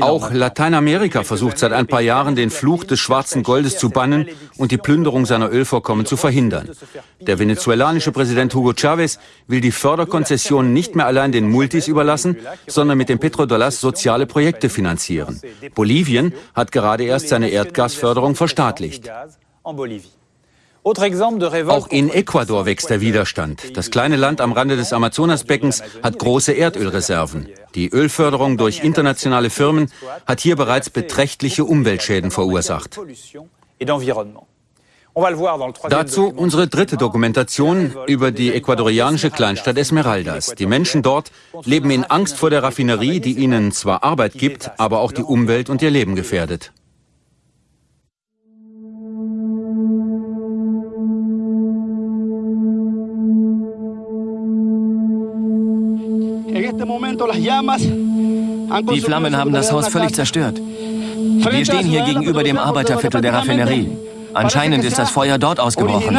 Auch Lateinamerika versucht seit ein paar Jahren, den Fluch des schwarzen Goldes zu bannen und die Plünderung seiner Ölvorkommen zu verhindern. Der venezuelanische Präsident Hugo Chavez will die Förderkonzessionen nicht mehr allein den Multis überlassen, sondern mit den Petrodolars soziale Projekte finanzieren. Bolivien hat gerade erst seine Erdgasförderung verstaatlicht. Auch in Ecuador wächst der Widerstand. Das kleine Land am Rande des Amazonasbeckens hat große Erdölreserven. Die Ölförderung durch internationale Firmen hat hier bereits beträchtliche Umweltschäden verursacht. Dazu unsere dritte Dokumentation über die ecuadorianische Kleinstadt Esmeraldas. Die Menschen dort leben in Angst vor der Raffinerie, die ihnen zwar Arbeit gibt, aber auch die Umwelt und ihr Leben gefährdet. Die Flammen haben das Haus völlig zerstört. Wir stehen hier gegenüber dem Arbeiterviertel der Raffinerie. Anscheinend ist das Feuer dort ausgebrochen.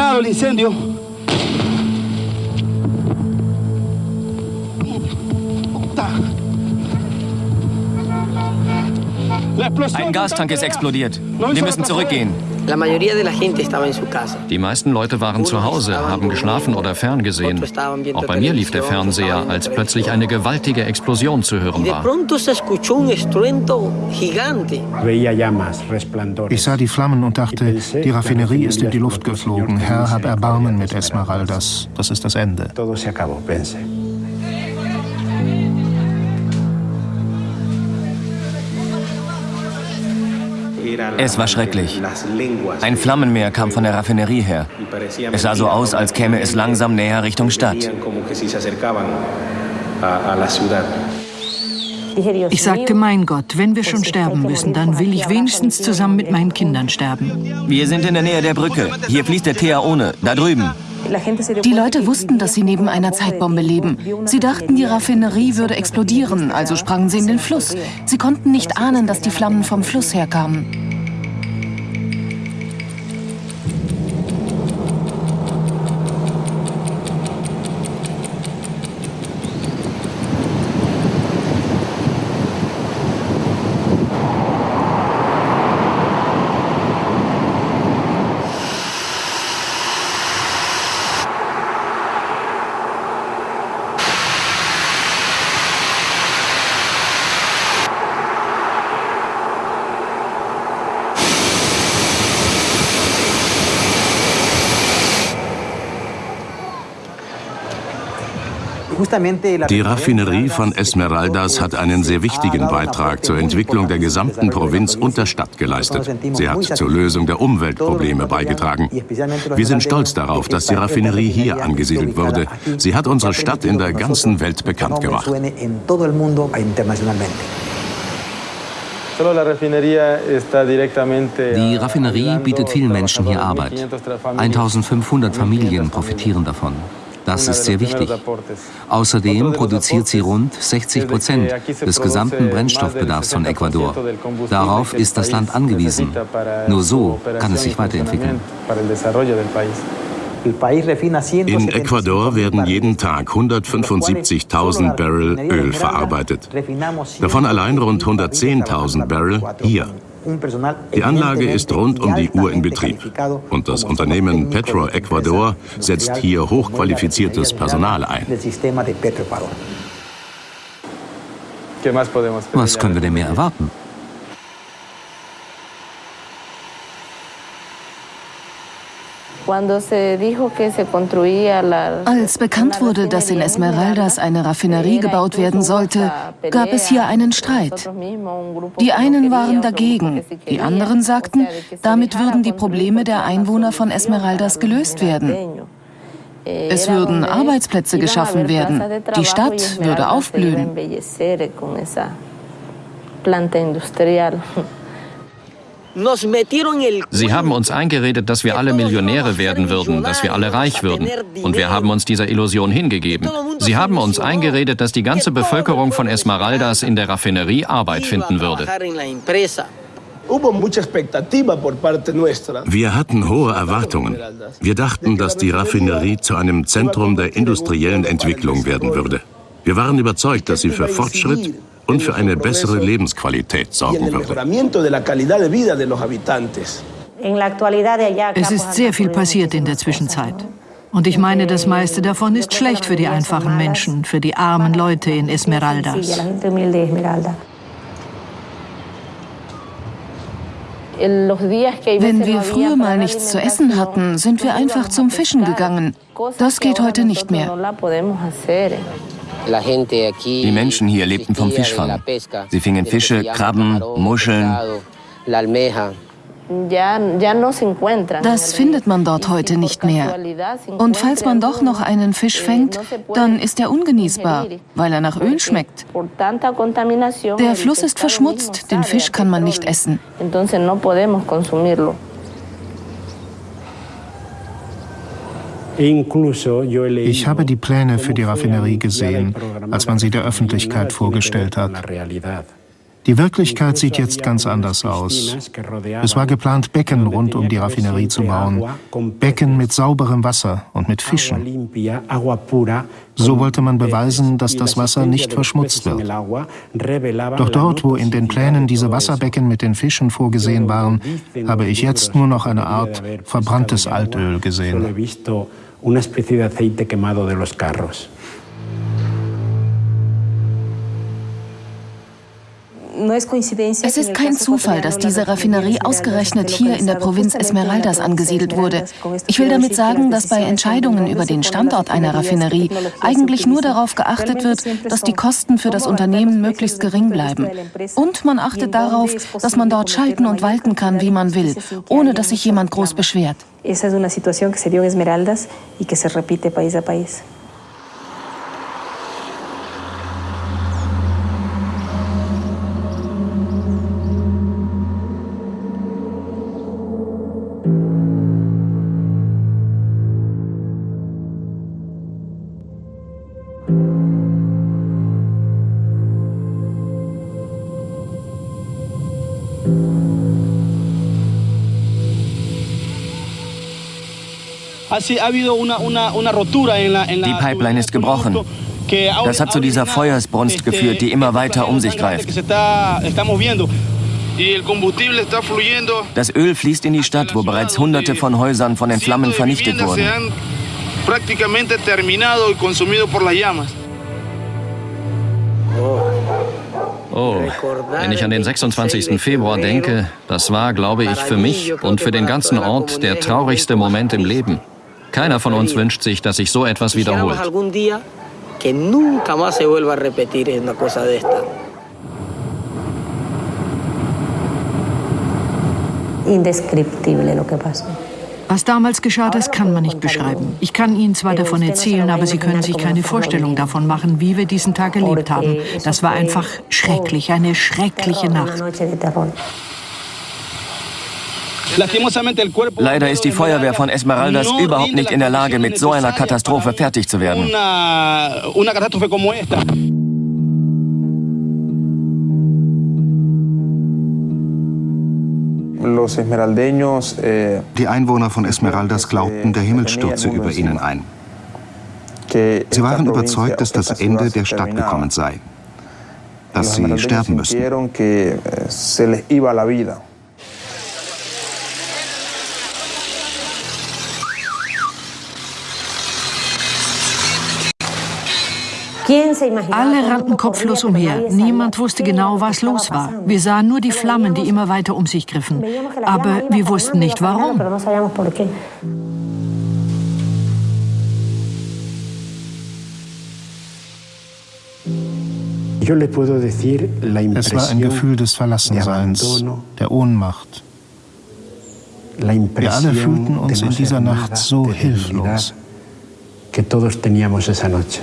Ein Gastank ist explodiert. Wir müssen zurückgehen. Die meisten Leute waren zu Hause, haben geschlafen oder ferngesehen. Auch bei mir lief der Fernseher, als plötzlich eine gewaltige Explosion zu hören war. Ich sah die Flammen und dachte, die Raffinerie ist in die Luft geflogen. Herr, hab Erbarmen mit Esmeraldas. Das ist das Ende. Es war schrecklich. Ein Flammenmeer kam von der Raffinerie her. Es sah so aus, als käme es langsam näher Richtung Stadt. Ich sagte, mein Gott, wenn wir schon sterben müssen, dann will ich wenigstens zusammen mit meinen Kindern sterben. Wir sind in der Nähe der Brücke. Hier fließt der Teaone, da drüben. Die Leute wussten, dass sie neben einer Zeitbombe leben. Sie dachten, die Raffinerie würde explodieren, also sprangen sie in den Fluss. Sie konnten nicht ahnen, dass die Flammen vom Fluss herkamen. Die Raffinerie von Esmeraldas hat einen sehr wichtigen Beitrag zur Entwicklung der gesamten Provinz und der Stadt geleistet. Sie hat zur Lösung der Umweltprobleme beigetragen. Wir sind stolz darauf, dass die Raffinerie hier angesiedelt wurde. Sie hat unsere Stadt in der ganzen Welt bekannt gemacht. Die Raffinerie bietet vielen Menschen hier Arbeit. 1500 Familien profitieren davon. Das ist sehr wichtig. Außerdem produziert sie rund 60 Prozent des gesamten Brennstoffbedarfs von Ecuador. Darauf ist das Land angewiesen. Nur so kann es sich weiterentwickeln. In Ecuador werden jeden Tag 175.000 Barrel Öl verarbeitet. Davon allein rund 110.000 Barrel hier. Die Anlage ist rund um die Uhr in Betrieb und das Unternehmen Petro Ecuador setzt hier hochqualifiziertes Personal ein. Was können wir denn mehr erwarten? Als bekannt wurde, dass in Esmeraldas eine Raffinerie gebaut werden sollte, gab es hier einen Streit. Die einen waren dagegen, die anderen sagten, damit würden die Probleme der Einwohner von Esmeraldas gelöst werden. Es würden Arbeitsplätze geschaffen werden, die Stadt würde aufblühen. Sie haben uns eingeredet, dass wir alle Millionäre werden würden, dass wir alle reich würden. Und wir haben uns dieser Illusion hingegeben. Sie haben uns eingeredet, dass die ganze Bevölkerung von Esmeraldas in der Raffinerie Arbeit finden würde. Wir hatten hohe Erwartungen. Wir dachten, dass die Raffinerie zu einem Zentrum der industriellen Entwicklung werden würde. Wir waren überzeugt, dass sie für Fortschritt und für eine bessere Lebensqualität sorgen würde. Es ist sehr viel passiert in der Zwischenzeit. Und ich meine, das meiste davon ist schlecht für die einfachen Menschen, für die armen Leute in Esmeraldas. Wenn wir früher mal nichts zu essen hatten, sind wir einfach zum Fischen gegangen. Das geht heute nicht mehr. Die Menschen hier lebten vom Fischfang. Sie fingen Fische, Krabben, Muscheln. Das findet man dort heute nicht mehr. Und falls man doch noch einen Fisch fängt, dann ist er ungenießbar, weil er nach Öl schmeckt. Der Fluss ist verschmutzt, den Fisch kann man nicht essen. Ich habe die Pläne für die Raffinerie gesehen, als man sie der Öffentlichkeit vorgestellt hat. Die Wirklichkeit sieht jetzt ganz anders aus. Es war geplant, Becken rund um die Raffinerie zu bauen. Becken mit sauberem Wasser und mit Fischen. So wollte man beweisen, dass das Wasser nicht verschmutzt wird. Doch dort, wo in den Plänen diese Wasserbecken mit den Fischen vorgesehen waren, habe ich jetzt nur noch eine Art verbranntes Altöl gesehen. Una especie de aceite quemado de los carros. Es ist kein Zufall, dass diese Raffinerie ausgerechnet hier in der Provinz Esmeraldas angesiedelt wurde. Ich will damit sagen, dass bei Entscheidungen über den Standort einer Raffinerie eigentlich nur darauf geachtet wird, dass die Kosten für das Unternehmen möglichst gering bleiben. Und man achtet darauf, dass man dort schalten und walten kann, wie man will, ohne dass sich jemand groß beschwert. Esa es una situación que se dio en Esmeraldas y que se repite país a país. Die Pipeline ist gebrochen. Das hat zu dieser Feuersbrunst geführt, die immer weiter um sich greift. Das Öl fließt in die Stadt, wo bereits hunderte von Häusern von den Flammen vernichtet wurden. Oh, wenn ich an den 26. Februar denke, das war, glaube ich, für mich und für den ganzen Ort der traurigste Moment im Leben. Keiner von uns wünscht sich, dass sich so etwas wiederholt. Was damals geschah, das kann man nicht beschreiben. Ich kann Ihnen zwar davon erzählen, aber Sie können sich keine Vorstellung davon machen, wie wir diesen Tag erlebt haben. Das war einfach schrecklich, eine schreckliche Nacht. Leider ist die Feuerwehr von Esmeraldas überhaupt nicht in der Lage, mit so einer Katastrophe fertig zu werden. Eh, die Einwohner von Esmeraldas glaubten, der Himmel stürze über ihnen ein. Sie waren überzeugt, dass das Ende der Stadt gekommen sei, dass sie sterben müssten. Alle rannten kopflos umher. Niemand wusste genau, was los war. Wir sahen nur die Flammen, die immer weiter um sich griffen. Aber wir wussten nicht, warum. Es war ein Gefühl des Verlassenseins, der Ohnmacht. Wir alle fühlten uns in dieser Nacht so hilflos. Que todos teníamos esa noche.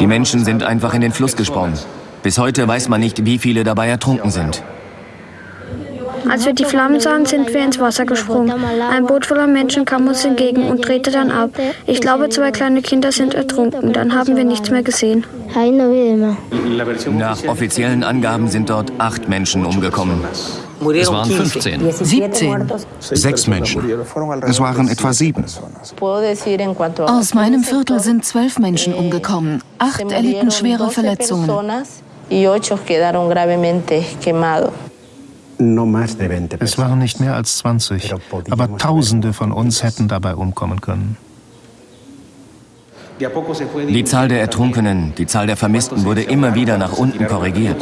Die Menschen sind einfach in den Fluss gesprungen. Bis heute weiß man nicht, wie viele dabei ertrunken sind. Als wir die Flammen sahen, sind wir ins Wasser gesprungen. Ein Boot voller Menschen kam uns entgegen und drehte dann ab. Ich glaube, zwei kleine Kinder sind ertrunken. Dann haben wir nichts mehr gesehen. Nach offiziellen Angaben sind dort acht Menschen umgekommen. Es waren 15. 17. Sechs Menschen. Es waren etwa sieben. Aus meinem Viertel sind zwölf Menschen umgekommen. Acht erlitten schwere Verletzungen. Es waren nicht mehr als 20, aber Tausende von uns hätten dabei umkommen können. Die Zahl der Ertrunkenen, die Zahl der Vermissten wurde immer wieder nach unten korrigiert.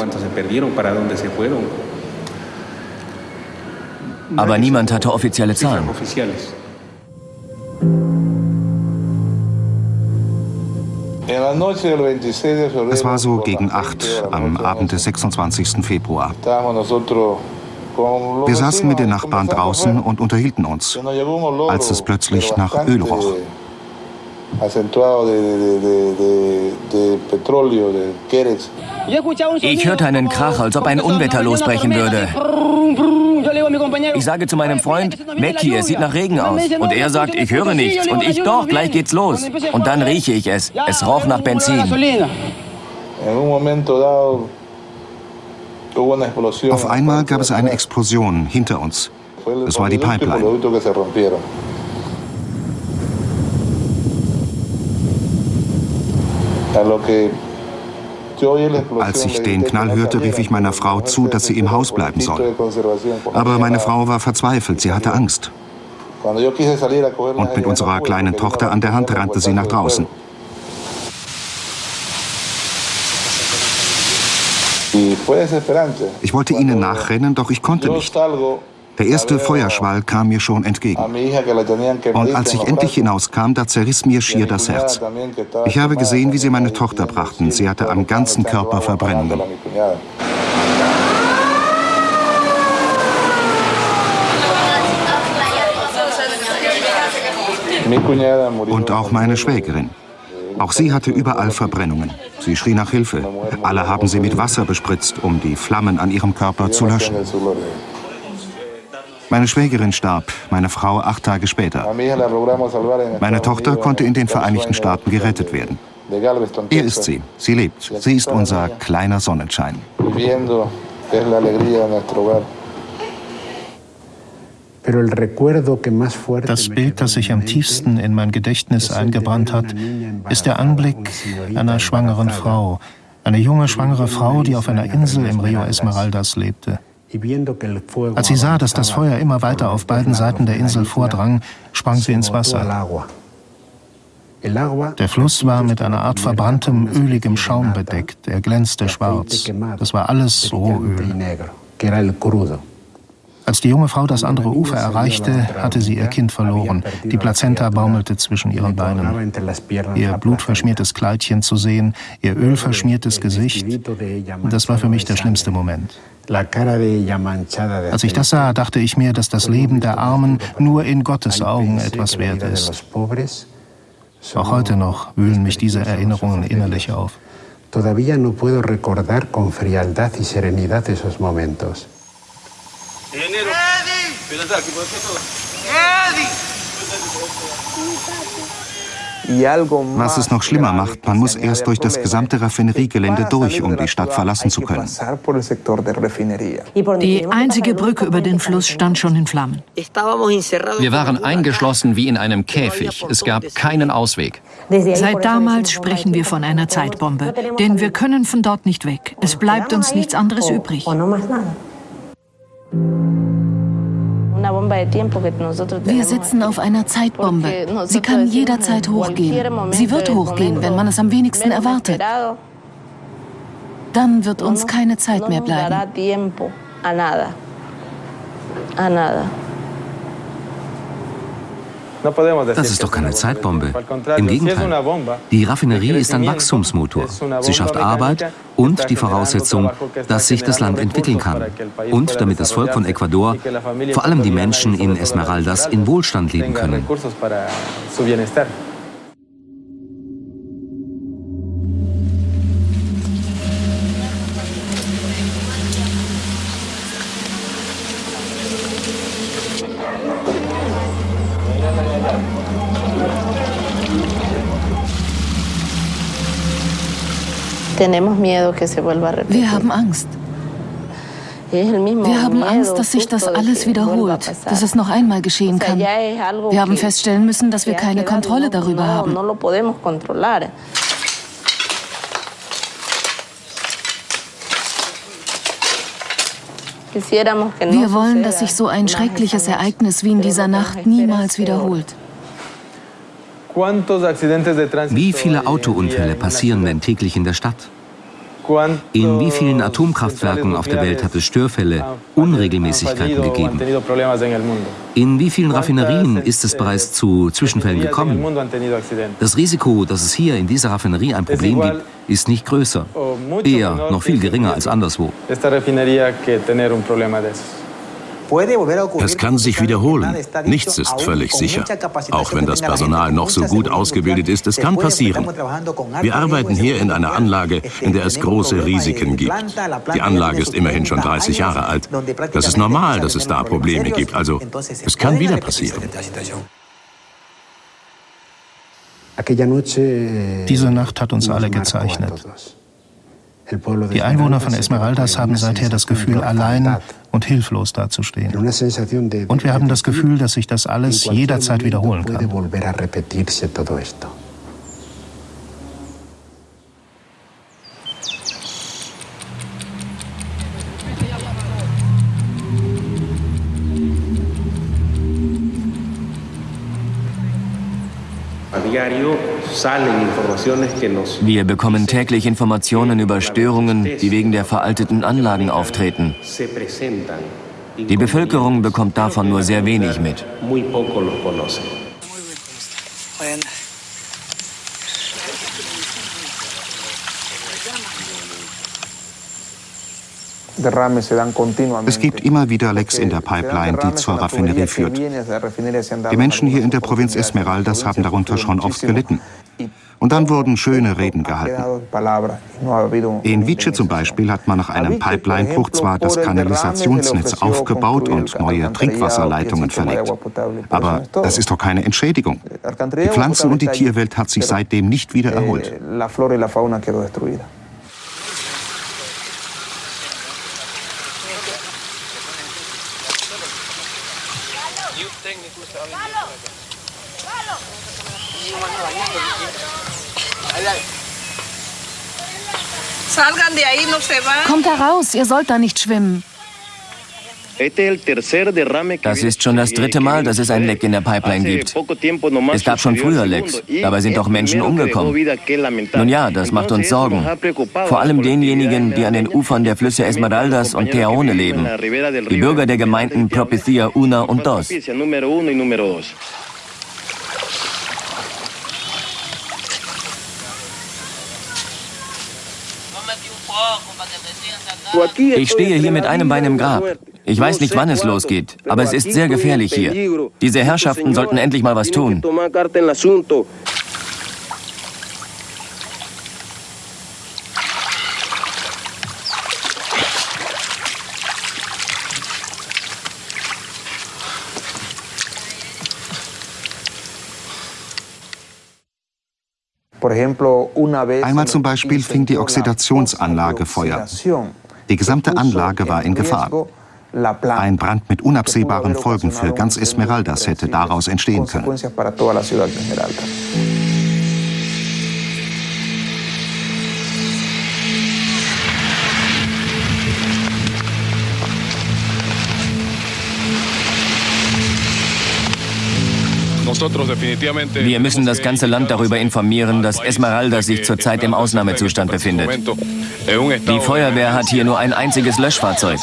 Aber niemand hatte offizielle Zahlen. Es war so gegen acht am Abend des 26. Februar. Wir saßen mit den Nachbarn draußen und unterhielten uns, als es plötzlich nach Öl roch. Ich hörte einen Krach, als ob ein Unwetter losbrechen würde. Ich sage zu meinem Freund, weg hier, es sieht nach Regen aus. Und er sagt, ich höre nichts. Und ich, doch, gleich geht's los. Und dann rieche ich es. Es roch nach Benzin. Auf einmal gab es eine Explosion hinter uns. Es war die Pipeline. Als ich den Knall hörte, rief ich meiner Frau zu, dass sie im Haus bleiben soll. Aber meine Frau war verzweifelt, sie hatte Angst. Und mit unserer kleinen Tochter an der Hand rannte sie nach draußen. Ich wollte ihnen nachrennen, doch ich konnte nicht. Der erste Feuerschwall kam mir schon entgegen. Und als ich endlich hinauskam, da zerriss mir schier das Herz. Ich habe gesehen, wie sie meine Tochter brachten. Sie hatte am ganzen Körper Verbrennungen. Und auch meine Schwägerin. Auch sie hatte überall Verbrennungen. Sie schrie nach Hilfe. Alle haben sie mit Wasser bespritzt, um die Flammen an ihrem Körper zu löschen. Meine Schwägerin starb, meine Frau acht Tage später. Meine Tochter konnte in den Vereinigten Staaten gerettet werden. Hier ist sie. Sie lebt. Sie ist unser kleiner Sonnenschein. Das Bild, das sich am tiefsten in mein Gedächtnis eingebrannt hat, ist der Anblick einer schwangeren Frau. Eine junge schwangere Frau, die auf einer Insel im Rio Esmeraldas lebte. Als sie sah, dass das Feuer immer weiter auf beiden Seiten der Insel vordrang, sprang sie ins Wasser. Der Fluss war mit einer Art verbranntem, öligem Schaum bedeckt. Er glänzte schwarz. Das war alles Rohöl. Als die junge Frau das andere Ufer erreichte, hatte sie ihr Kind verloren. Die Plazenta baumelte zwischen ihren Beinen. Ihr blutverschmiertes Kleidchen zu sehen, ihr ölverschmiertes Gesicht, das war für mich der schlimmste Moment. Als ich das sah, dachte ich mir, dass das Leben der Armen nur in Gottes Augen etwas wert ist. Auch heute noch wühlen mich diese Erinnerungen innerlich auf. Todavía no puedo recordar con frialdad y serenidad esos momentos. Was es noch schlimmer macht, man muss erst durch das gesamte Raffineriegelände durch, um die Stadt verlassen zu können. Die einzige Brücke über den Fluss stand schon in Flammen. Wir waren eingeschlossen wie in einem Käfig. Es gab keinen Ausweg. Seit damals sprechen wir von einer Zeitbombe, denn wir können von dort nicht weg. Es bleibt uns nichts anderes übrig. Wir sitzen auf einer Zeitbombe. Sie kann jederzeit hochgehen. Sie wird hochgehen, wenn man es am wenigsten erwartet. Dann wird uns keine Zeit mehr bleiben. Das ist doch keine Zeitbombe. Im Gegenteil. Die Raffinerie ist ein Wachstumsmotor. Sie schafft Arbeit und die Voraussetzung, dass sich das Land entwickeln kann. Und damit das Volk von Ecuador, vor allem die Menschen in Esmeraldas, in Wohlstand leben können. Wir haben Angst. Wir haben Angst, dass sich das alles wiederholt, dass es noch einmal geschehen kann. Wir haben feststellen müssen, dass wir keine Kontrolle darüber haben. Wir wollen, dass sich so ein schreckliches Ereignis wie in dieser Nacht niemals wiederholt. Wie viele Autounfälle passieren denn täglich in der Stadt? In wie vielen Atomkraftwerken auf der Welt hat es Störfälle, Unregelmäßigkeiten gegeben? In wie vielen Raffinerien ist es bereits zu Zwischenfällen gekommen? Das Risiko, dass es hier in dieser Raffinerie ein Problem gibt, ist nicht größer, eher noch viel geringer als anderswo. Es kann sich wiederholen. Nichts ist völlig sicher. Auch wenn das Personal noch so gut ausgebildet ist, es kann passieren. Wir arbeiten hier in einer Anlage, in der es große Risiken gibt. Die Anlage ist immerhin schon 30 Jahre alt. Das ist normal, dass es da Probleme gibt. Also, es kann wieder passieren. Diese Nacht hat uns alle gezeichnet. Die Einwohner von Esmeraldas haben seither das Gefühl, allein und hilflos dazustehen. Und wir haben das Gefühl, dass sich das alles jederzeit wiederholen kann. Wir bekommen täglich Informationen über Störungen, die wegen der veralteten Anlagen auftreten. Die Bevölkerung bekommt davon nur sehr wenig mit. Es gibt immer wieder Lecks in der Pipeline, die zur Raffinerie führt. Die Menschen hier in der Provinz Esmeraldas haben darunter schon oft gelitten. Und dann wurden schöne Reden gehalten. In Vice zum Beispiel hat man nach einem Pipelinebruch zwar das Kanalisationsnetz aufgebaut und neue Trinkwasserleitungen verlegt. Aber das ist doch keine Entschädigung. Die Pflanzen- und die Tierwelt hat sich seitdem nicht wieder erholt. Kommt heraus, ihr sollt da nicht schwimmen. Das ist schon das dritte Mal, dass es ein Leck in der Pipeline gibt. Es gab schon früher Lecks, dabei sind auch Menschen umgekommen. Nun ja, das macht uns Sorgen. Vor allem denjenigen, die an den Ufern der Flüsse Esmeraldas und Teaone leben. Die Bürger der Gemeinden Propicia Una und Dos. Ich stehe hier mit einem Bein im Grab. Ich weiß nicht, wann es losgeht, aber es ist sehr gefährlich hier. Diese Herrschaften sollten endlich mal was tun. Einmal zum Beispiel fing die Oxidationsanlage Feuer. Die gesamte Anlage war in Gefahr. Ein Brand mit unabsehbaren Folgen für ganz Esmeraldas hätte daraus entstehen können. Wir müssen das ganze Land darüber informieren, dass Esmeralda sich zurzeit im Ausnahmezustand befindet. Die Feuerwehr hat hier nur ein einziges Löschfahrzeug.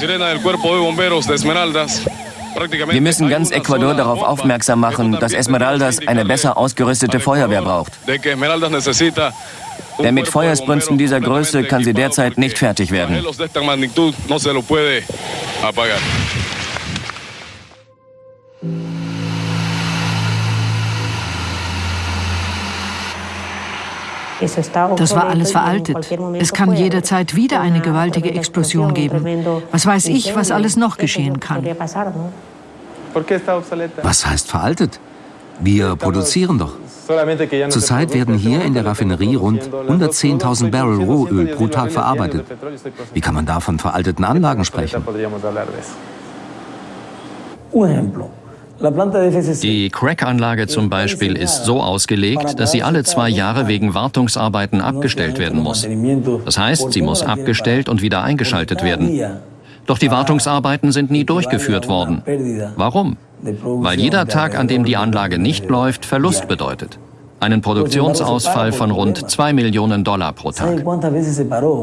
Wir müssen ganz Ecuador darauf aufmerksam machen, dass Esmeraldas eine besser ausgerüstete Feuerwehr braucht. Denn mit Feuersbrünsten dieser Größe kann sie derzeit nicht fertig werden. Das war alles veraltet. Es kann jederzeit wieder eine gewaltige Explosion geben. Was weiß ich, was alles noch geschehen kann. Was heißt veraltet? Wir produzieren doch. Zurzeit werden hier in der Raffinerie rund 110.000 Barrel Rohöl pro Tag verarbeitet. Wie kann man da von veralteten Anlagen sprechen? Die Crack-Anlage zum Beispiel ist so ausgelegt, dass sie alle zwei Jahre wegen Wartungsarbeiten abgestellt werden muss. Das heißt, sie muss abgestellt und wieder eingeschaltet werden. Doch die Wartungsarbeiten sind nie durchgeführt worden. Warum? weil jeder Tag, an dem die Anlage nicht läuft, Verlust bedeutet. Einen Produktionsausfall von rund 2 Millionen Dollar pro Tag.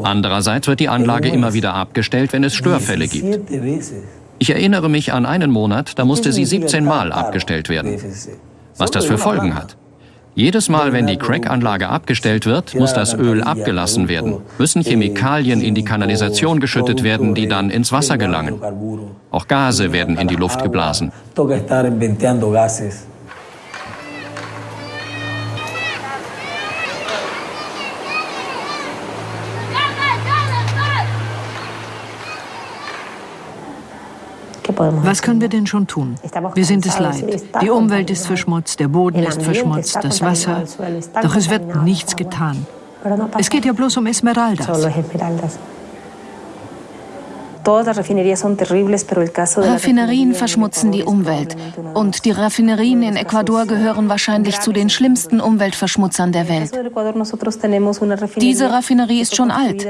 Andererseits wird die Anlage immer wieder abgestellt, wenn es Störfälle gibt. Ich erinnere mich an einen Monat, da musste sie 17 Mal abgestellt werden. Was das für Folgen hat. Jedes Mal, wenn die Crack-Anlage abgestellt wird, muss das Öl abgelassen werden, müssen Chemikalien in die Kanalisation geschüttet werden, die dann ins Wasser gelangen. Auch Gase werden in die Luft geblasen. Was können wir denn schon tun? Wir sind es leid. Die Umwelt ist verschmutzt, der Boden ist verschmutzt, das Wasser. Doch es wird nichts getan. Es geht ja bloß um Esmeraldas. Raffinerien verschmutzen die Umwelt. Und die Raffinerien in Ecuador gehören wahrscheinlich zu den schlimmsten Umweltverschmutzern der Welt. Diese Raffinerie ist schon alt.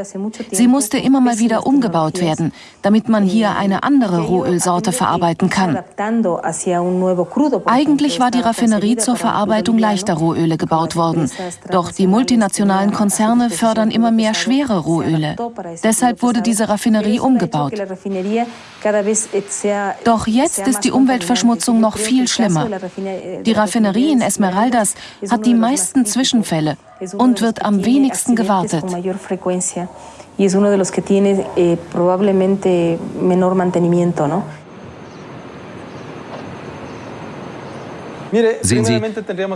Sie musste immer mal wieder umgebaut werden, damit man hier eine andere Rohölsorte verarbeiten kann. Eigentlich war die Raffinerie zur Verarbeitung leichter Rohöle gebaut worden. Doch die multinationalen Konzerne fördern immer mehr schwere Rohöle. Deshalb wurde diese Raffinerie umgebaut gebaut. Doch jetzt ist die Umweltverschmutzung noch viel schlimmer. Die Raffinerie in Esmeraldas hat die meisten Zwischenfälle und wird am wenigsten gewartet. Sehen Sie,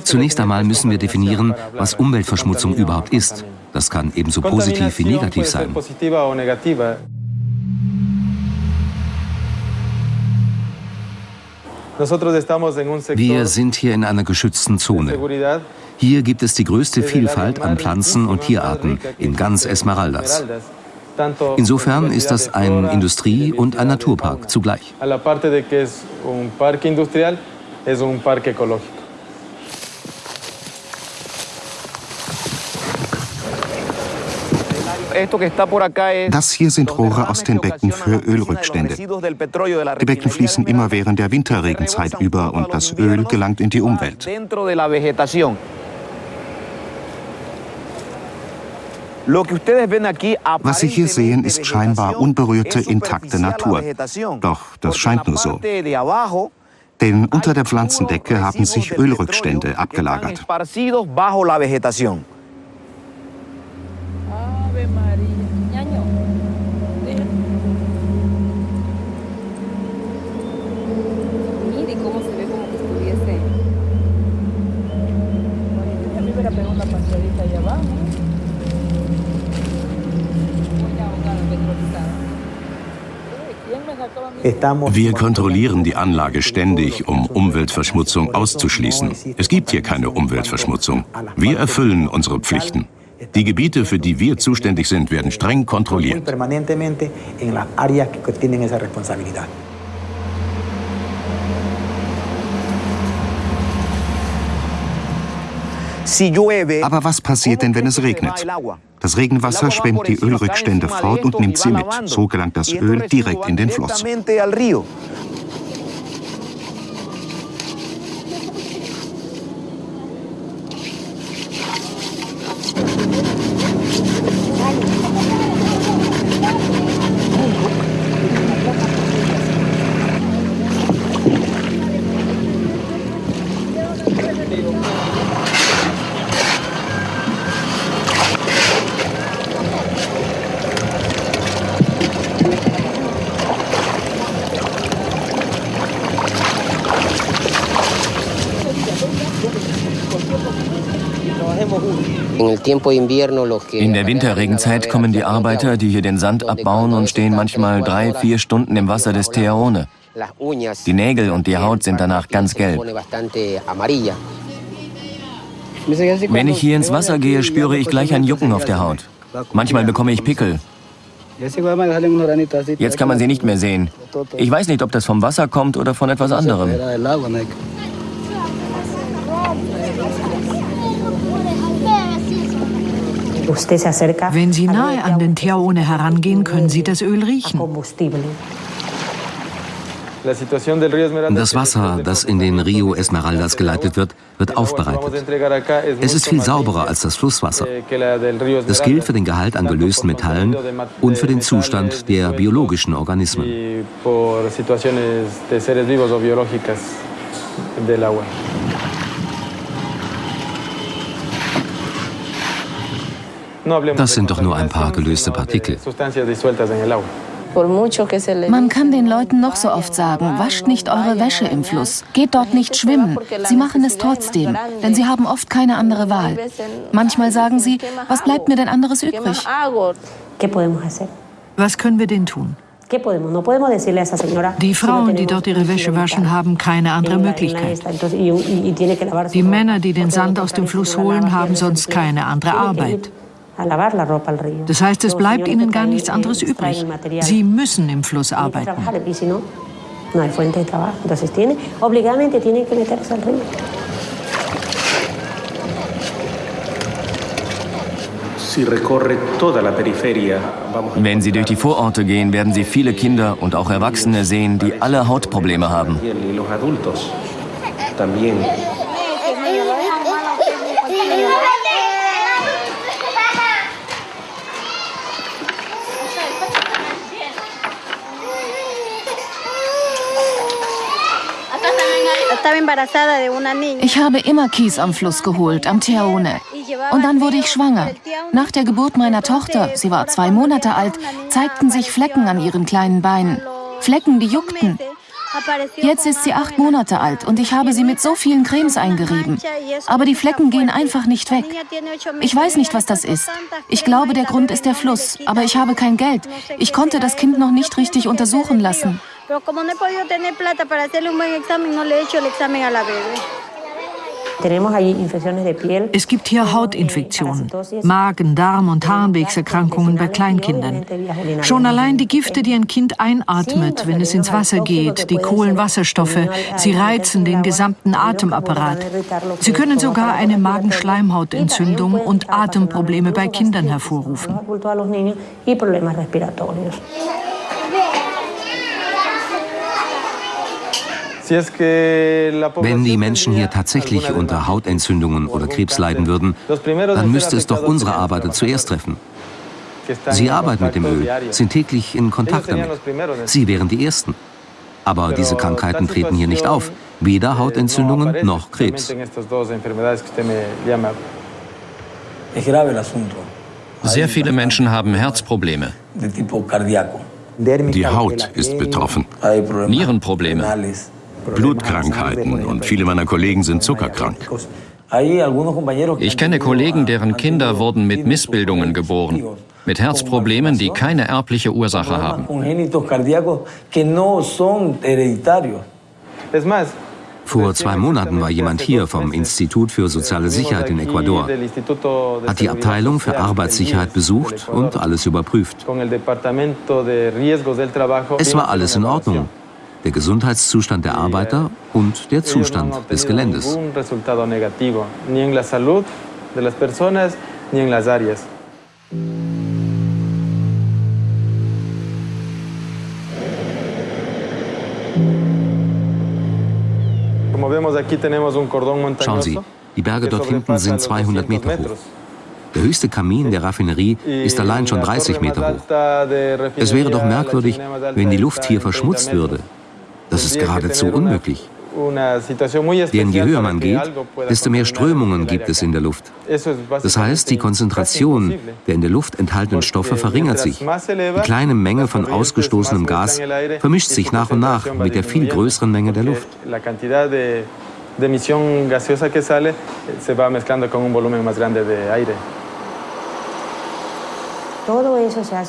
zunächst einmal müssen wir definieren, was Umweltverschmutzung überhaupt ist. Das kann ebenso positiv wie negativ sein. Wir sind hier in einer geschützten Zone. Hier gibt es die größte Vielfalt an Pflanzen und Tierarten in ganz Esmeraldas. Insofern ist das ein Industrie- und ein Naturpark zugleich. Das hier sind Rohre aus den Becken für Ölrückstände. Die Becken fließen immer während der Winterregenzeit über und das Öl gelangt in die Umwelt. Was Sie hier sehen, ist scheinbar unberührte, intakte Natur. Doch das scheint nur so. Denn unter der Pflanzendecke haben sich Ölrückstände abgelagert. Wir kontrollieren die Anlage ständig, um Umweltverschmutzung auszuschließen. Es gibt hier keine Umweltverschmutzung. Wir erfüllen unsere Pflichten. Die Gebiete, für die wir zuständig sind, werden streng kontrolliert. Aber was passiert denn, wenn es regnet? Das Regenwasser schwemmt die Ölrückstände fort und nimmt sie mit. So gelangt das Öl direkt in den Fluss. In der Winterregenzeit kommen die Arbeiter, die hier den Sand abbauen und stehen manchmal drei, vier Stunden im Wasser des Teaone. Die Nägel und die Haut sind danach ganz gelb. Wenn ich hier ins Wasser gehe, spüre ich gleich ein Jucken auf der Haut. Manchmal bekomme ich Pickel. Jetzt kann man sie nicht mehr sehen. Ich weiß nicht, ob das vom Wasser kommt oder von etwas anderem. Wenn Sie nahe an den Teaone herangehen, können Sie das Öl riechen. Das Wasser, das in den Rio Esmeraldas geleitet wird, wird aufbereitet. Es ist viel sauberer als das Flusswasser. Das gilt für den Gehalt an gelösten Metallen und für den Zustand der biologischen Organismen. Das sind doch nur ein paar gelöste Partikel. Man kann den Leuten noch so oft sagen, wascht nicht eure Wäsche im Fluss, geht dort nicht schwimmen. Sie machen es trotzdem, denn sie haben oft keine andere Wahl. Manchmal sagen sie, was bleibt mir denn anderes übrig? Was können wir denn tun? Die Frauen, die dort ihre Wäsche waschen, haben keine andere Möglichkeit. Die Männer, die den Sand aus dem Fluss holen, haben sonst keine andere Arbeit. Das heißt, es bleibt ihnen gar nichts anderes übrig. Sie müssen im Fluss arbeiten. Wenn Sie durch die Vororte gehen, werden Sie viele Kinder und auch Erwachsene sehen, die alle Hautprobleme haben. Ich habe immer Kies am Fluss geholt, am Teaone. Und dann wurde ich schwanger. Nach der Geburt meiner Tochter, sie war zwei Monate alt, zeigten sich Flecken an ihren kleinen Beinen. Flecken, die juckten. Jetzt ist sie acht Monate alt und ich habe sie mit so vielen Cremes eingerieben. Aber die Flecken gehen einfach nicht weg. Ich weiß nicht, was das ist. Ich glaube, der Grund ist der Fluss, aber ich habe kein Geld. Ich konnte das Kind noch nicht richtig untersuchen lassen. Es gibt hier Hautinfektionen, Magen-, Darm- und Harnwegserkrankungen bei Kleinkindern. Schon allein die Gifte, die ein Kind einatmet, wenn es ins Wasser geht, die Kohlenwasserstoffe, sie reizen den gesamten Atemapparat. Sie können sogar eine Magenschleimhautentzündung und Atemprobleme bei Kindern hervorrufen. Wenn die Menschen hier tatsächlich unter Hautentzündungen oder Krebs leiden würden, dann müsste es doch unsere Arbeiter zuerst treffen. Sie arbeiten mit dem Öl, sind täglich in Kontakt damit. Sie wären die Ersten. Aber diese Krankheiten treten hier nicht auf. Weder Hautentzündungen noch Krebs. Sehr viele Menschen haben Herzprobleme. Die Haut ist betroffen. Nierenprobleme. Blutkrankheiten und viele meiner Kollegen sind zuckerkrank. Ich kenne Kollegen, deren Kinder wurden mit Missbildungen geboren, mit Herzproblemen, die keine erbliche Ursache haben. Vor zwei Monaten war jemand hier vom Institut für soziale Sicherheit in Ecuador, hat die Abteilung für Arbeitssicherheit besucht und alles überprüft. Es war alles in Ordnung der Gesundheitszustand der Arbeiter und der Zustand des Geländes. Schauen Sie, die Berge dort hinten sind 200 Meter hoch. Der höchste Kamin der Raffinerie ist allein schon 30 Meter hoch. Es wäre doch merkwürdig, wenn die Luft hier verschmutzt würde. Das ist geradezu unmöglich. Denn je höher man geht, desto mehr Strömungen gibt es in der Luft. Das heißt, die Konzentration der in der Luft enthaltenen Stoffe verringert sich. Die kleine Menge von ausgestoßenem Gas vermischt sich nach und nach mit der viel größeren Menge der Luft. de emisión gaseosa que sale se va mezclando con un volumen más grande de.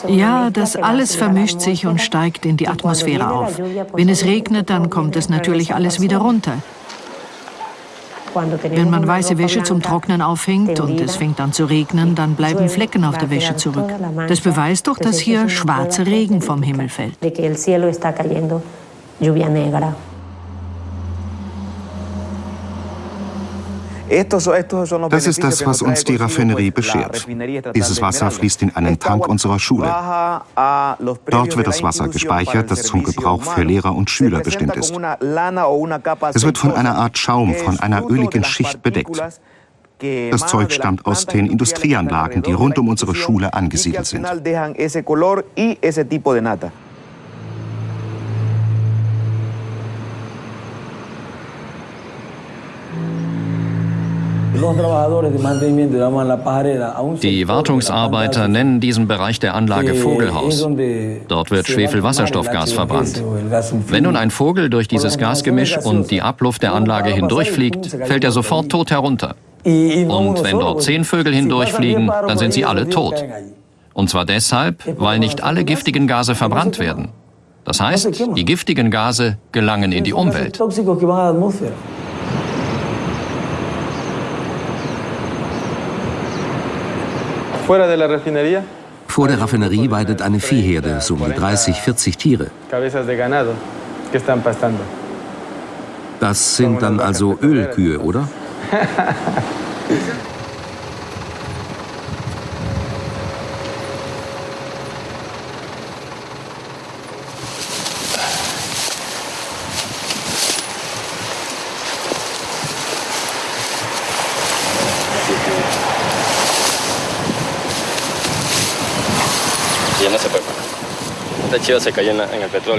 Ja, das alles vermischt sich und steigt in die Atmosphäre auf. Wenn es regnet, dann kommt es natürlich alles wieder runter. Wenn man weiße Wäsche zum Trocknen aufhängt und es fängt an zu regnen, dann bleiben Flecken auf der Wäsche zurück. Das beweist doch, dass hier schwarzer Regen vom Himmel fällt. Das ist das, was uns die Raffinerie beschert. Dieses Wasser fließt in einen Tank unserer Schule. Dort wird das Wasser gespeichert, das zum Gebrauch für Lehrer und Schüler bestimmt ist. Es wird von einer Art Schaum, von einer öligen Schicht bedeckt. Das Zeug stammt aus den Industrieanlagen, die rund um unsere Schule angesiedelt sind. Die Wartungsarbeiter nennen diesen Bereich der Anlage Vogelhaus. Dort wird Schwefelwasserstoffgas verbrannt. Wenn nun ein Vogel durch dieses Gasgemisch und die Abluft der Anlage hindurchfliegt, fällt er sofort tot herunter. Und wenn dort zehn Vögel hindurchfliegen, dann sind sie alle tot. Und zwar deshalb, weil nicht alle giftigen Gase verbrannt werden. Das heißt, die giftigen Gase gelangen in die Umwelt. Vor der Raffinerie weidet eine Viehherde, so um die 30, 40 Tiere. Das sind dann also Ölkühe, oder?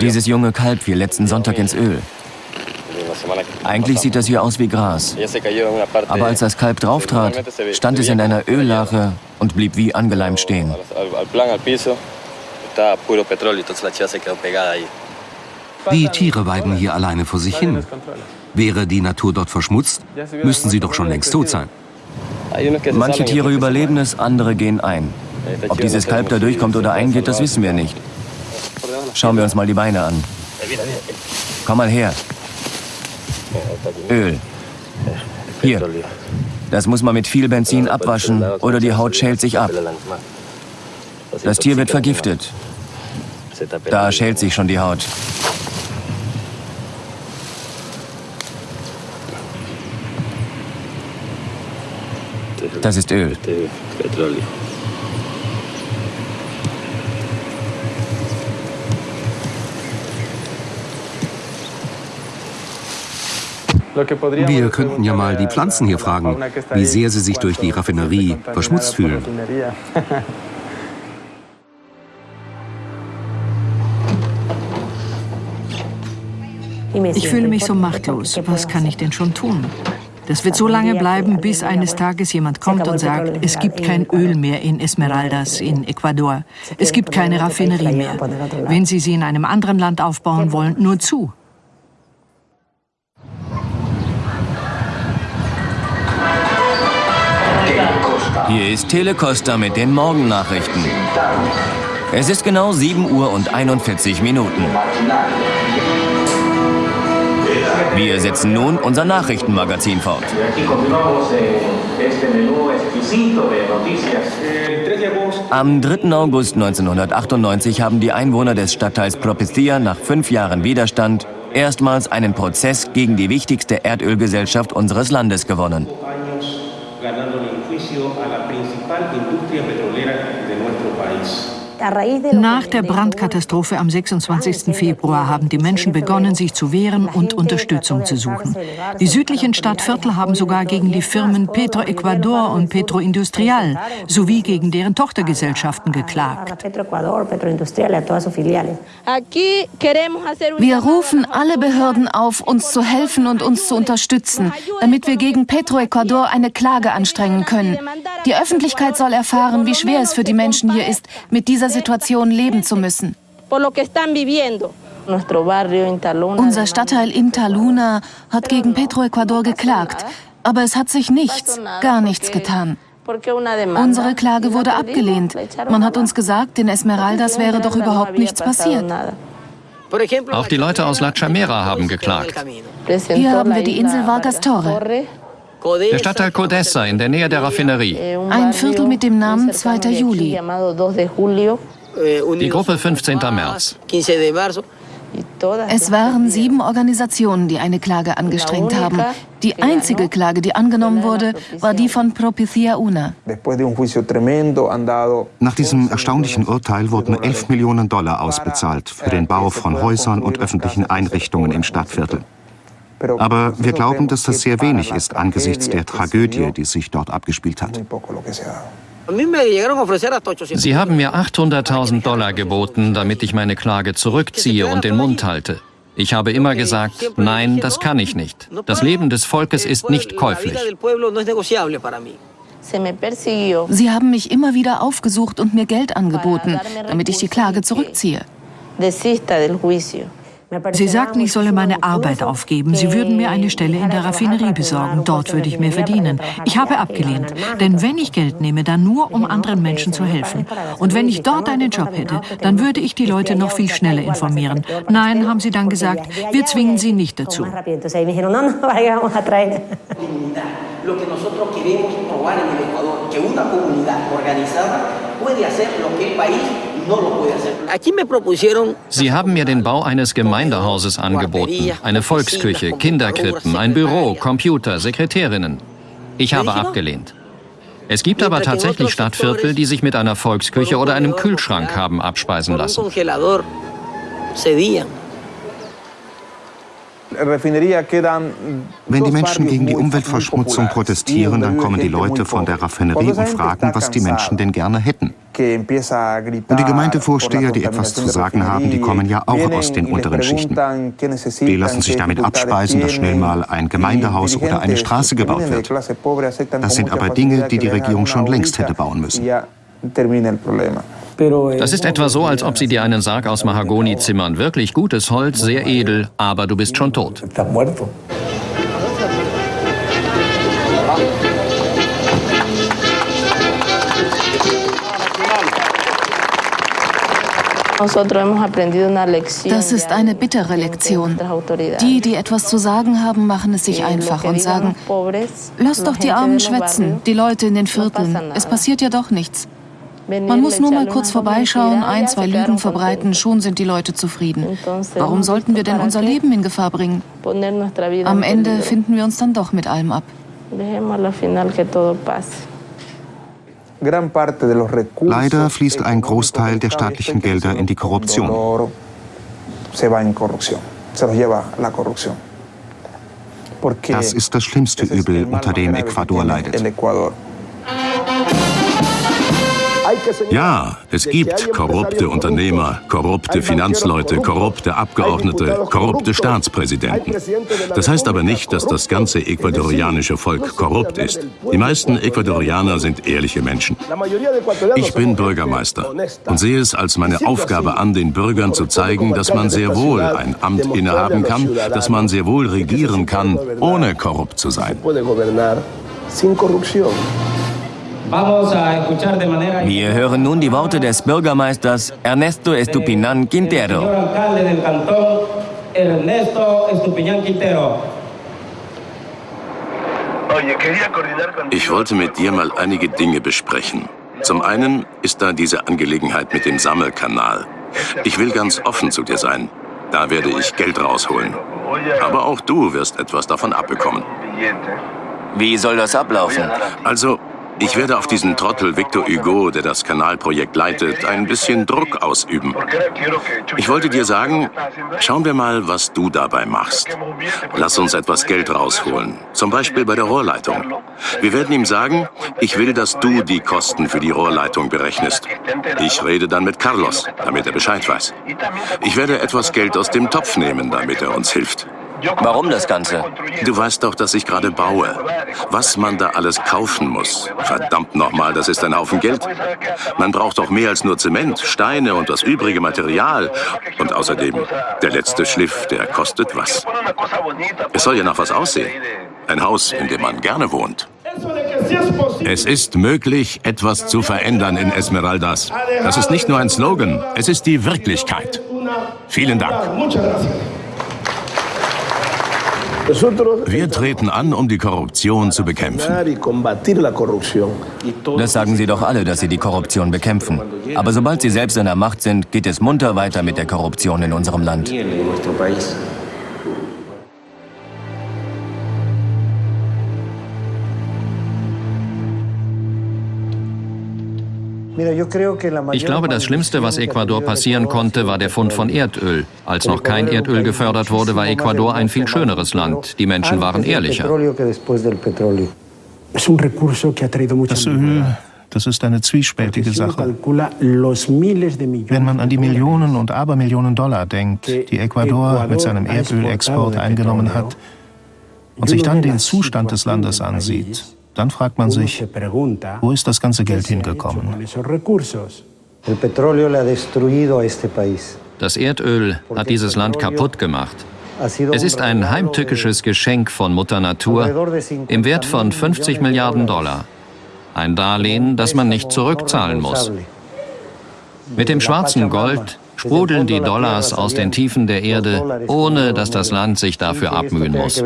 Dieses junge Kalb fiel letzten Sonntag ins Öl. Eigentlich sieht das hier aus wie Gras. Aber als das Kalb drauftrat, stand es in einer Öllache und blieb wie angeleimt stehen. Die Tiere weiden hier alleine vor sich hin. Wäre die Natur dort verschmutzt, müssten sie doch schon längst tot sein. Manche Tiere überleben es, andere gehen ein. Ob dieses Kalb da durchkommt oder eingeht, das wissen wir nicht. Schauen wir uns mal die Beine an. Komm mal her. Öl. Hier. Das muss man mit viel Benzin abwaschen oder die Haut schält sich ab. Das Tier wird vergiftet. Da schält sich schon die Haut. Das ist Öl. Wir könnten ja mal die Pflanzen hier fragen, wie sehr sie sich durch die Raffinerie verschmutzt fühlen. Ich fühle mich so machtlos. Was kann ich denn schon tun? Das wird so lange bleiben, bis eines Tages jemand kommt und sagt, es gibt kein Öl mehr in Esmeraldas in Ecuador. Es gibt keine Raffinerie mehr. Wenn Sie sie in einem anderen Land aufbauen wollen, nur zu. Hier ist Telecosta mit den Morgennachrichten. Es ist genau 7 Uhr und 41 Minuten. Wir setzen nun unser Nachrichtenmagazin fort. Am 3. August 1998 haben die Einwohner des Stadtteils Propestia nach fünf Jahren Widerstand erstmals einen Prozess gegen die wichtigste Erdölgesellschaft unseres Landes gewonnen. a la principal industria petrolera. Nach der Brandkatastrophe am 26. Februar haben die Menschen begonnen, sich zu wehren und Unterstützung zu suchen. Die südlichen Stadtviertel haben sogar gegen die Firmen Petroecuador und Petroindustrial sowie gegen deren Tochtergesellschaften geklagt. Wir rufen alle Behörden auf, uns zu helfen und uns zu unterstützen, damit wir gegen Petroecuador eine Klage anstrengen können. Die Öffentlichkeit soll erfahren, wie schwer es für die Menschen hier ist, mit dieser Situation leben zu müssen. Unser Stadtteil Intaluna hat gegen Petroecuador geklagt, aber es hat sich nichts, gar nichts getan. Unsere Klage wurde abgelehnt. Man hat uns gesagt, in Esmeraldas wäre doch überhaupt nichts passiert. Auch die Leute aus La Chamera haben geklagt. Hier haben wir die Insel Vargas Torre. Der Stadtteil Codessa in der Nähe der Raffinerie. Ein Viertel mit dem Namen 2. Juli. Die Gruppe 15. März. Es waren sieben Organisationen, die eine Klage angestrengt haben. Die einzige Klage, die angenommen wurde, war die von Propicia Una. Nach diesem erstaunlichen Urteil wurden 11 Millionen Dollar ausbezahlt für den Bau von Häusern und öffentlichen Einrichtungen im Stadtviertel. Aber wir glauben, dass das sehr wenig ist angesichts der Tragödie, die sich dort abgespielt hat. Sie haben mir 800.000 Dollar geboten, damit ich meine Klage zurückziehe und den Mund halte. Ich habe immer gesagt, nein, das kann ich nicht. Das Leben des Volkes ist nicht käuflich. Sie haben mich immer wieder aufgesucht und mir Geld angeboten, damit ich die Klage zurückziehe. Sie sagten, ich solle meine Arbeit aufgeben. Sie würden mir eine Stelle in der Raffinerie besorgen. Dort würde ich mehr verdienen. Ich habe abgelehnt. Denn wenn ich Geld nehme, dann nur, um anderen Menschen zu helfen. Und wenn ich dort einen Job hätte, dann würde ich die Leute noch viel schneller informieren. Nein, haben sie dann gesagt, wir zwingen sie nicht dazu. Lo que nosotros queremos probar en el Ecuador, que una comunidad organizada puede hacer lo que el país Sie haben mir den Bau eines Gemeindehauses angeboten, eine Volksküche, Kinderkrippen, ein Büro, Computer, Sekretärinnen. Ich habe abgelehnt. Es gibt aber tatsächlich Stadtviertel, die sich mit einer Volksküche oder einem Kühlschrank haben abspeisen lassen. Wenn die Menschen gegen die Umweltverschmutzung protestieren, dann kommen die Leute von der Raffinerie und fragen, was die Menschen denn gerne hätten. Und die Gemeindevorsteher, die etwas zu sagen haben, die kommen ja auch aus den unteren Schichten. Die lassen sich damit abspeisen, dass schnell mal ein Gemeindehaus oder eine Straße gebaut wird. Das sind aber Dinge, die die Regierung schon längst hätte bauen müssen. Das ist etwa so, als ob sie dir einen Sarg aus Mahagoni zimmern. Wirklich gutes Holz, sehr edel, aber du bist schon tot. Das ist eine bittere Lektion. Die, die etwas zu sagen haben, machen es sich einfach und sagen, lass doch die Armen schwätzen, die Leute in den Vierteln. Es passiert ja doch nichts. Man muss nur mal kurz vorbeischauen, ein, zwei Lügen verbreiten, schon sind die Leute zufrieden. Warum sollten wir denn unser Leben in Gefahr bringen? Am Ende finden wir uns dann doch mit allem ab. Leider fließt ein Großteil der staatlichen Gelder in die Korruption. Das ist das schlimmste Übel, unter dem Ecuador leidet. Ja, es gibt korrupte Unternehmer, korrupte Finanzleute, korrupte Abgeordnete, korrupte Staatspräsidenten. Das heißt aber nicht, dass das ganze ecuadorianische Volk korrupt ist. Die meisten Ecuadorianer sind ehrliche Menschen. Ich bin Bürgermeister und sehe es als meine Aufgabe an, den Bürgern zu zeigen, dass man sehr wohl ein Amt innehaben kann, dass man sehr wohl regieren kann, ohne korrupt zu sein. Wir hören nun die Worte des Bürgermeisters Ernesto Estupinan Quintero. Ich wollte mit dir mal einige Dinge besprechen. Zum einen ist da diese Angelegenheit mit dem Sammelkanal. Ich will ganz offen zu dir sein. Da werde ich Geld rausholen. Aber auch du wirst etwas davon abbekommen. Wie soll das ablaufen? Also, ich werde auf diesen Trottel Victor Hugo, der das Kanalprojekt leitet, ein bisschen Druck ausüben. Ich wollte dir sagen, schauen wir mal, was du dabei machst. Lass uns etwas Geld rausholen, zum Beispiel bei der Rohrleitung. Wir werden ihm sagen, ich will, dass du die Kosten für die Rohrleitung berechnest. Ich rede dann mit Carlos, damit er Bescheid weiß. Ich werde etwas Geld aus dem Topf nehmen, damit er uns hilft. Warum das Ganze? Du weißt doch, dass ich gerade baue. Was man da alles kaufen muss. Verdammt nochmal, das ist ein Haufen Geld. Man braucht doch mehr als nur Zement, Steine und das übrige Material. Und außerdem, der letzte Schliff, der kostet was. Es soll ja nach was aussehen. Ein Haus, in dem man gerne wohnt. Es ist möglich, etwas zu verändern in Esmeraldas. Das ist nicht nur ein Slogan, es ist die Wirklichkeit. Vielen Dank. Wir treten an, um die Korruption zu bekämpfen. Das sagen Sie doch alle, dass Sie die Korruption bekämpfen. Aber sobald Sie selbst in der Macht sind, geht es munter weiter mit der Korruption in unserem Land. Ich glaube, das Schlimmste, was Ecuador passieren konnte, war der Fund von Erdöl. Als noch kein Erdöl gefördert wurde, war Ecuador ein viel schöneres Land. Die Menschen waren ehrlicher. Das Öl, das ist eine zwiespältige Sache. Wenn man an die Millionen und Abermillionen Dollar denkt, die Ecuador mit seinem Erdölexport eingenommen hat, und sich dann den Zustand des Landes ansieht, dann fragt man sich, wo ist das ganze Geld hingekommen? Das Erdöl hat dieses Land kaputt gemacht. Es ist ein heimtückisches Geschenk von Mutter Natur im Wert von 50 Milliarden Dollar. Ein Darlehen, das man nicht zurückzahlen muss. Mit dem schwarzen Gold sprudeln die Dollars aus den Tiefen der Erde, ohne dass das Land sich dafür abmühen muss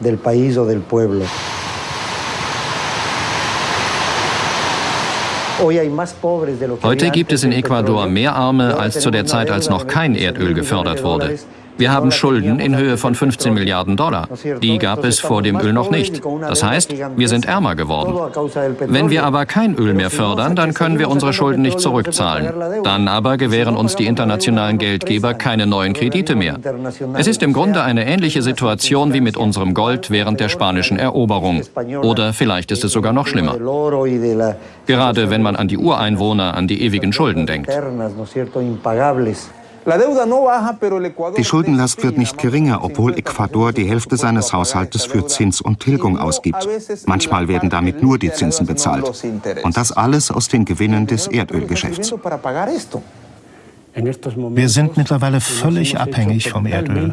del país o del pueblo. Heute gibt es in Ecuador mehr Arme als zu der Zeit, als noch kein Erdöl gefördert wurde. Wir haben Schulden in Höhe von 15 Milliarden Dollar. Die gab es vor dem Öl noch nicht. Das heißt, wir sind ärmer geworden. Wenn wir aber kein Öl mehr fördern, dann können wir unsere Schulden nicht zurückzahlen. Dann aber gewähren uns die internationalen Geldgeber keine neuen Kredite mehr. Es ist im Grunde eine ähnliche Situation wie mit unserem Gold während der spanischen Eroberung. Oder vielleicht ist es sogar noch schlimmer. Gerade wenn man an die Ureinwohner, an die ewigen Schulden denkt. Die Schuldenlast wird nicht geringer, obwohl Ecuador die Hälfte seines Haushaltes für Zins und Tilgung ausgibt. Manchmal werden damit nur die Zinsen bezahlt. Und das alles aus den Gewinnen des Erdölgeschäfts. Wir sind mittlerweile völlig abhängig vom Erdöl.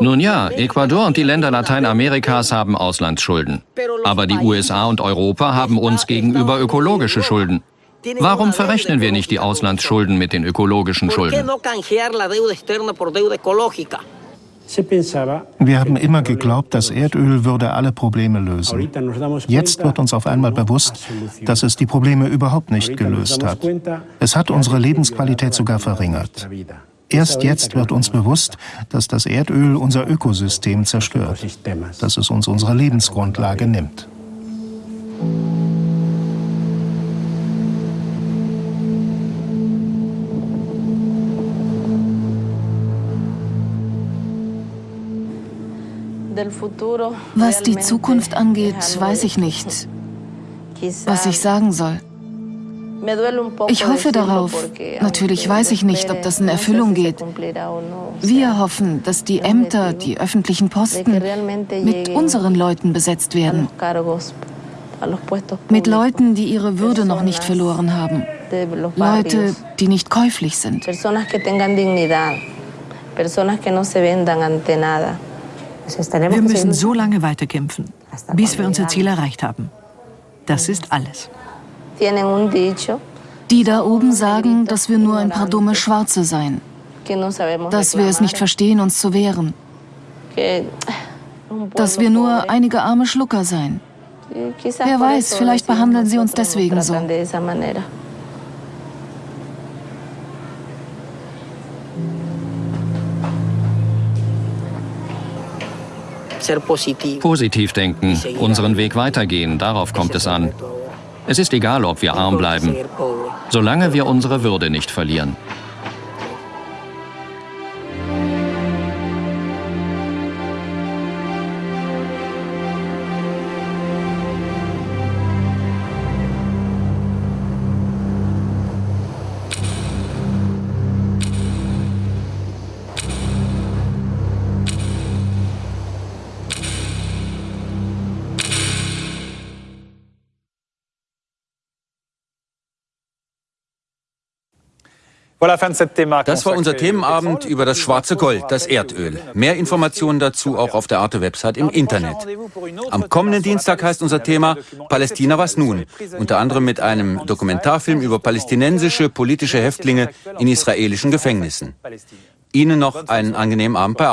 Nun ja, Ecuador und die Länder Lateinamerikas haben Auslandsschulden. Aber die USA und Europa haben uns gegenüber ökologische Schulden. Warum verrechnen wir nicht die Auslandsschulden mit den ökologischen Schulden? Wir haben immer geglaubt, das Erdöl würde alle Probleme lösen. Jetzt wird uns auf einmal bewusst, dass es die Probleme überhaupt nicht gelöst hat. Es hat unsere Lebensqualität sogar verringert. Erst jetzt wird uns bewusst, dass das Erdöl unser Ökosystem zerstört, dass es uns unsere Lebensgrundlage nimmt. Was die Zukunft angeht, weiß ich nicht, was ich sagen soll. Ich hoffe darauf. Natürlich weiß ich nicht, ob das in Erfüllung geht. Wir hoffen, dass die Ämter, die öffentlichen Posten mit unseren Leuten besetzt werden. Mit Leuten, die ihre Würde noch nicht verloren haben. Leute, die nicht käuflich sind. Personas que no se vendan ante nada. Wir müssen so lange weiterkämpfen, bis wir unser Ziel erreicht haben. Das ist alles. Die da oben sagen, dass wir nur ein paar dumme Schwarze seien. Dass wir es nicht verstehen, uns zu wehren. Dass wir nur einige arme Schlucker seien. Wer weiß, vielleicht behandeln sie uns deswegen so. Positiv denken, unseren Weg weitergehen, darauf kommt es an. Es ist egal, ob wir arm bleiben, solange wir unsere Würde nicht verlieren. Das war unser Themenabend über das schwarze Gold, das Erdöl. Mehr Informationen dazu auch auf der Arte-Website im Internet. Am kommenden Dienstag heißt unser Thema Palästina was nun? Unter anderem mit einem Dokumentarfilm über palästinensische politische Häftlinge in israelischen Gefängnissen. Ihnen noch einen angenehmen Abend bei Arte.